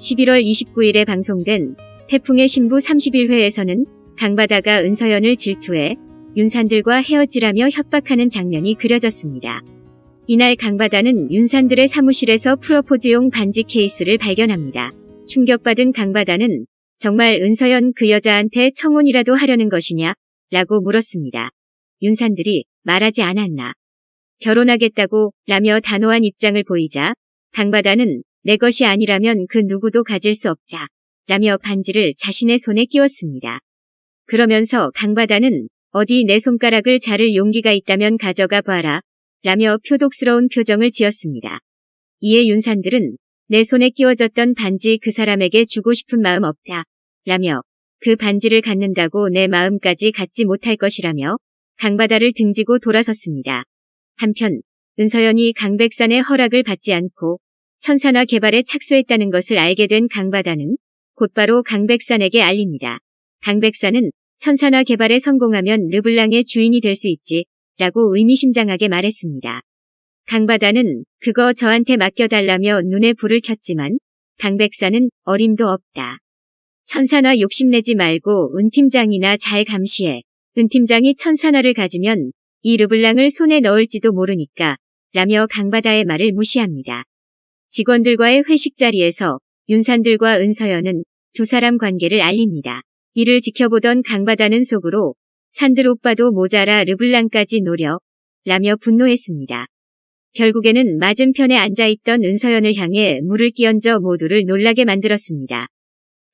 11월 29일에 방송된 태풍의 신부 31회에서는 강바다가 은서연을 질투해 윤산들과 헤어지라며 협박하는 장면이 그려졌습니다. 이날 강바다는 윤산들의 사무실에서 프로포즈용 반지 케이스를 발견합니다. 충격받은 강바다는 정말 은서연 그 여자한테 청혼이라도 하려는 것이냐? 라고 물었습니다. 윤산들이 말하지 않았나. 결혼하겠다고 라며 단호한 입장을 보이자 강바다는 내 것이 아니라면 그 누구도 가질 수 없다. 라며 반지를 자신의 손에 끼웠습니다. 그러면서 강바다는 어디 내 손가락을 자를 용기가 있다면 가져가 봐라. 라며 표독스러운 표정을 지었습니다. 이에 윤산들은 내 손에 끼워졌던 반지 그 사람에게 주고 싶은 마음 없다. 라며 그 반지를 갖는다고 내 마음까지 갖지 못할 것이라며 강바다를 등지고 돌아섰습니다. 한편 은서연이 강백산의 허락을 받지 않고 천산화 개발에 착수했다는 것을 알게 된 강바다는 곧바로 강백산에게 알립니다. 강백산은 천산화 개발에 성공하면 르블랑의 주인이 될 수 있지 라고 의미심장하게 말했습니다. 강바다는 그거 저한테 맡겨달라며 눈에 불을 켰지만 강백산은 어림도 없다. 천산화 욕심내지 말고 은 팀장이나 잘 감시해. 은 팀장이 천산화를 가지면 이 르블랑을 손에 넣을지도 모르니까 라며 강바다의 말을 무시합니다. 직원들과의 회식 자리에서 윤산들과 은서연은 두 사람 관계를 알립니다. 이를 지켜보던 강바다는 속으로 산들 오빠도 모자라 르블랑까지 노려 라며 분노했습니다. 결국에는 맞은편에 앉아있던 은서연을 향해 물을 끼얹어 모두를 놀라게 만들었습니다.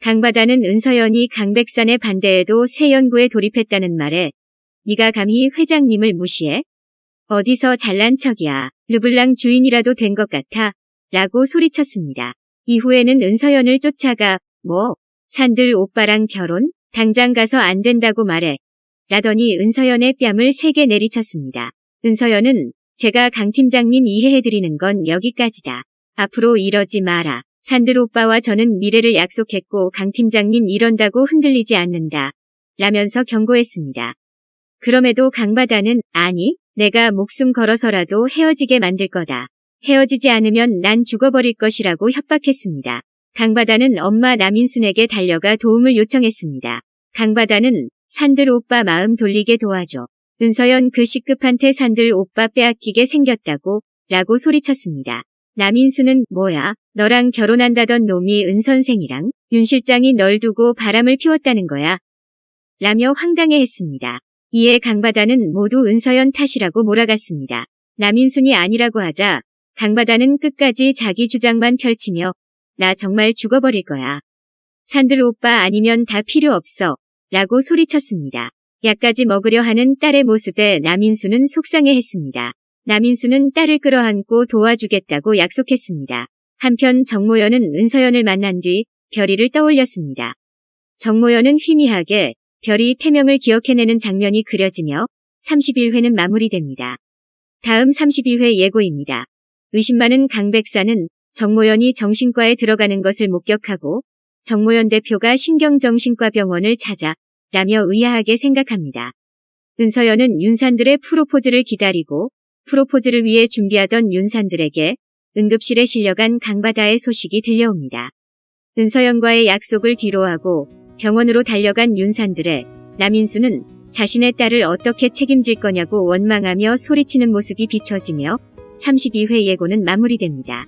강바다는 은서연이 강백산의 반대에도 새 연구에 돌입했다는 말에 네가 감히 회장님을 무시해? 어디서 잘난 척이야. 르블랑 주인이라도 된 것 같아. 라고 소리쳤습니다. 이후에는 은서연을 쫓아가 뭐 산들 오빠랑 결혼? 당장 가서 안 된다고 말해. 라더니 은서연의 뺨을 세게 내리쳤습니다. 은서연은 제가 강 팀장님 이해해드리는 건 여기까지다. 앞으로 이러지 마라. 산들 오빠와 저는 미래를 약속했고 강 팀장님 이런다고 흔들리지 않는다. 라면서 경고했습니다. 그럼에도 강바다는 아니 내가 목숨 걸어서라도 헤어지게 만들 거다. 헤어지지 않으면 난 죽어버릴 것이라고 협박했습니다. 강바다는 엄마 남인순에게 달려가 도움을 요청했습니다. 강바다는 산들 오빠 마음 돌리게 도와줘. 은서연 그 시급한테 산들 오빠 빼앗기게 생겼다고 라고 소리쳤습니다. 남인수는 뭐야 너랑 결혼한다던 놈이 은 선생이랑 윤 실장이 널 두고 바람을 피웠다는 거야. 라며 황당해했습니다. 이에 강바다는 모두 은서연 탓이라고 몰아갔습니다. 남인순이 아니라고 하자 강바다는 끝까지 자기 주장만 펼치며 나 정말 죽어버릴 거야. 산들 오빠 아니면 다 필요 없어. 라고 소리쳤습니다. 약까지 먹으려 하는 딸의 모습에 남인수는 속상해했습니다. 남인수는 딸을 끌어안고 도와주겠다고 약속했습니다. 한편 정모연은 은서연을 만난 뒤 별이를 떠올렸습니다. 정모연은 희미하게 별이 태명을 기억해내는 장면이 그려지며 31회는 마무리됩니다. 다음 32회 예고입니다. 의심 많은 강 백사는 정모연이 정신과에 들어가는 것을 목격하고 정모연 대표가 신경정신과 병원을 찾아 라며 의아하게 생각합니다. 은서연은 윤산들의 프로포즈를 기다리고 프로포즈를 위해 준비하던 윤산들에게 응급실에 실려간 강바다의 소식이 들려옵니다. 은서연과의 약속을 뒤로하고 병원으로 달려간 윤산들의 남인수는 자신의 딸을 어떻게 책임질 거냐고 원망하며 소리치는 모습이 비춰지며 32회 예고는 마무리됩니다.